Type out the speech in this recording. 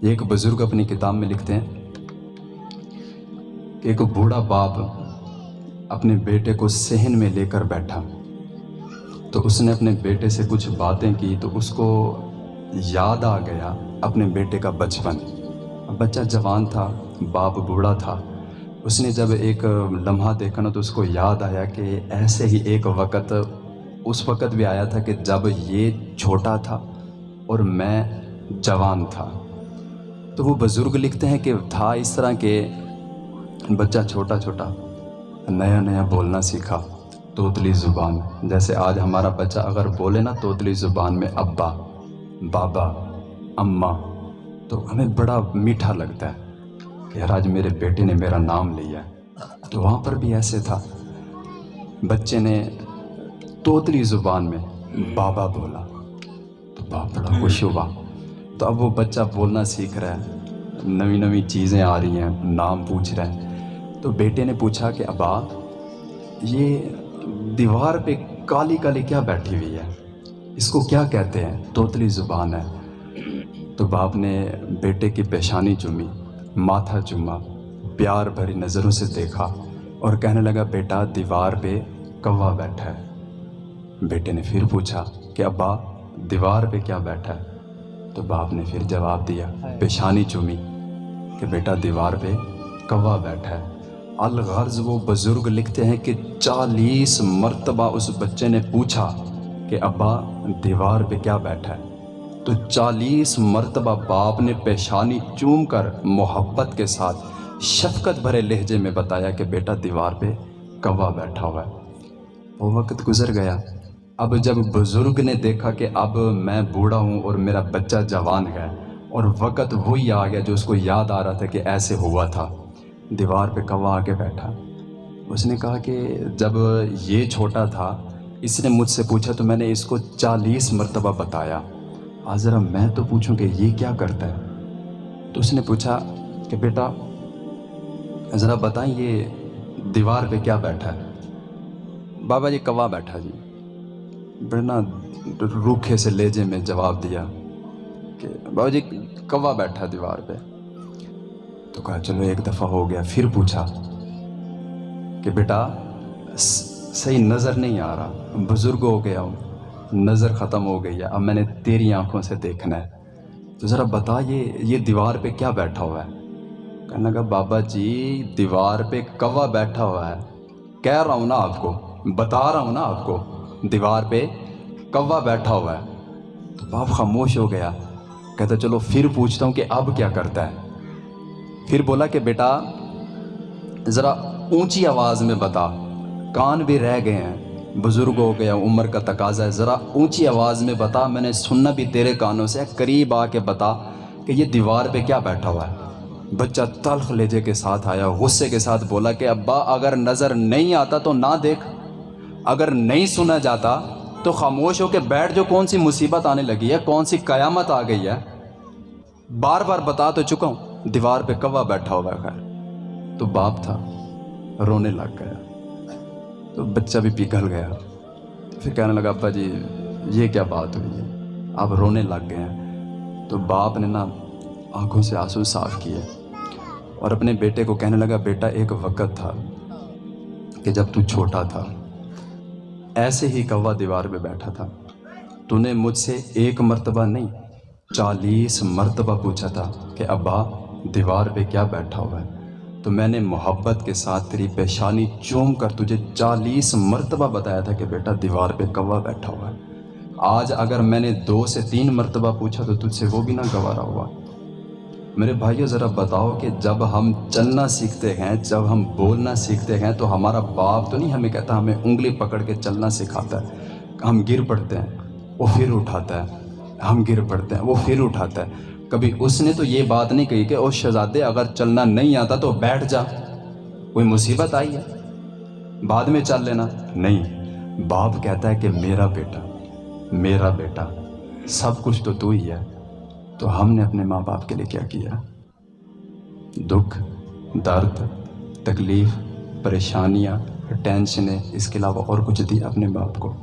ایک بزرگ اپنی کتاب میں لکھتے ہیں کہ ایک بوڑھا باپ اپنے بیٹے کو صحن میں لے کر بیٹھا۔ تو اس نے اپنے بیٹے سے کچھ باتیں کی تو اس کو یاد آ گیا اپنے بیٹے کا بچپن۔ بچہ جوان تھا، باپ بوڑھا تھا۔ اس نے جب ایک لمحہ دیکھا نا تو اس کو یاد آیا کہ ایسے ہی ایک وقت اس وقت بھی آیا تھا کہ جب یہ چھوٹا تھا اور میں جوان تھا۔ تو وہ بزرگ لکھتے ہیں کہ تھا اس طرح کہ بچہ چھوٹا چھوٹا، نیا نیا بولنا سیکھا توتلی زبان۔ جیسے آج ہمارا بچہ اگر بولے نا توتلی زبان میں ابا، بابا، اماں، تو ہمیں بڑا میٹھا لگتا ہے کہ یار آج میرے بیٹے نے میرا نام لیا تو وہاں پر بھی ایسے تھا۔ بچے نے توتلی زبان میں بابا بولا، تو باپ بڑا خوش ہوا۔ تو اب وہ بچہ بولنا سیکھ رہا ہے۔ نئی نئی چیزیں آ رہی ہیں، نام پوچھ رہے ہیں تو بیٹے نے پوچھا کہ ابا، یہ دیوار پہ کالی کالی کیا بیٹھی ہوئی ہے؟ اس کو کیا کہتے ہیں؟ توتلی زبان ہے۔ تو باپ نے بیٹے کی پیشانی چومی، ماتھا چوما، پیار بھری نظروں سے دیکھا اور کہنے لگا، بیٹا، دیوار پہ کوا بیٹھا ہے۔ بیٹے نے پھر پوچھا کہ ابا، دیوار پہ کیا بیٹھا ہے؟ تو باپ نے پھر جواب دیا، پیشانی چومی کہ بیٹا دیوار پہ کوا بیٹھا ہے۔ الغرض وہ بزرگ لکھتے ہیں کہ چالیس مرتبہ اس بچے نے پوچھا کہ ابا، دیوار پہ کیا بیٹھا ہے؟ تو چالیس مرتبہ باپ نے پیشانی چوم کر محبت کے ساتھ شفقت بھرے لہجے میں بتایا کہ بیٹا دیوار پہ کوا بیٹھا ہوا ہے۔ وہ وقت گزر گیا۔ اب جب بزرگ نے دیکھا کہ اب میں بوڑھا ہوں اور میرا بچہ جوان ہے اور وقت وہی آ گیا جو اس کو یاد آ رہا تھا کہ ایسے ہوا تھا، دیوار پہ کوا آ کے بیٹھا۔ اس نے کہا کہ جب یہ چھوٹا تھا، اس نے مجھ سے پوچھا تو میں نے اس کو چالیس مرتبہ بتایا۔ آج ذرا میں تو پوچھوں کہ یہ کیا کرتا ہے؟ تو اس نے پوچھا کہ بیٹا، ذرا بتائیں یہ دیوار پہ کیا بیٹھا ہے؟ بابا جی کوا بیٹھا جی۔ بڑا روکھے سے لیجے میں جواب دیا کہ بابا جی کوا بیٹھا دیوار پہ۔ تو کہا چلو ایک دفعہ ہو گیا۔ پھر پوچھا کہ بیٹا صحیح نظر نہیں آ رہا۔ بزرگ ہو گیا ہوں۔ نظر ختم ہو گئی ہے۔ اب میں نے تیری آنکھوں سے دیکھنا ہے۔ تو ذرا بتا، یہ یہ دیوار پہ کیا بیٹھا ہوا ہے؟ کہنے لگا، بابا جی دیوار پہ کوا بیٹھا ہوا ہے۔ کہہ رہا ہوں نا آپ کو، بتا رہا ہوں نا آپ کو۔ دیوار پہ کوا بیٹھا ہوا ہے۔ تو باپ خاموش ہو گیا۔ کہتا چلو پھر پوچھتا ہوں کہ اب کیا کرتا ہے۔ پھر بولا کہ بیٹا، ذرا اونچی آواز میں بتا۔ کان بھی رہ گئے ہیں۔ بزرگ ہو گیا، عمر کا تقاضا ہے۔ ذرا اونچی آواز میں بتا۔ میں نے سننا بھی تیرے کانوں سے۔ قریب آ کے بتا کہ یہ دیوار پہ کیا بیٹھا ہوا ہے۔ بچہ تلخ لیجے کے ساتھ آیا، غصے کے ساتھ بولا کہ ابا، اگر نظر نہیں آتا تو نہ دیکھ۔ اگر نہیں سنا جاتا، تو خاموش ہو کے بیٹھ جو کون سی مصیبت آنے لگی ہے، کون سی قیامت آ گئی ہے۔ بار بار بتا تو چکا ہوں، دیوار پہ کوا بیٹھا ہوا ہے۔ خیر، تو باپ تھا، رونے لگ گیا۔ تو بچہ بھی پگھل گیا۔ پھر کہنے لگا، ابا جی یہ کیا بات ہوئی ہے؟ آپ رونے لگ گئے ہیں۔ تو باپ نے نا آنکھوں سے آنسو صاف کیے۔ اور اپنے بیٹے کو کہنے لگا، بیٹا، ایک وقت تھا کہ جب تو چھوٹا تھا۔ ایسے ہی کوا دیوار پہ بیٹھا تھا۔ تو نے مجھ سے ایک مرتبہ نہیں، چالیس مرتبہ پوچھا تھا کہ ابا، دیوار پہ کیا بیٹھا ہوا ہے؟ تو میں نے محبت کے ساتھ تیری پیشانی چوم کر تجھے چالیس مرتبہ بتایا تھا کہ بیٹا، دیوار پہ کوا بیٹھا ہوا ہے۔ آج اگر میں نے دو سے تین مرتبہ پوچھا تو تجھ سے وہ بھی نہ گوارا ہوا۔ میرے بھائیو، ذرا بتاؤ کہ جب ہم چلنا سیکھتے ہیں، جب ہم بولنا سیکھتے ہیں، تو ہمارا باپ تو نہیں ہمیں کہتا، ہمیں انگلی پکڑ کے چلنا سکھاتا ہے۔ ہم گر پڑتے ہیں، وہ پھر اٹھاتا ہے۔ ہم گر پڑتے ہیں، وہ پھر اٹھاتا ہے۔ کبھی اس نے تو یہ بات نہیں کہی کہ او شہزادے، اگر چلنا نہیں آتا تو بیٹھ جا۔ کوئی مصیبت آئی ہے؟ بعد میں چل لینا۔ نہیں، باپ کہتا ہے کہ میرا بیٹا میرا بیٹا، سب کچھ تو تو ہی ہے۔ تو ہم نے اپنے ماں باپ کے لیے کیا کیا؟ دکھ، درد، تکلیف، پریشانیاں، ٹینشنیں، اس کے علاوہ اور کچھ دی اپنے باپ کو۔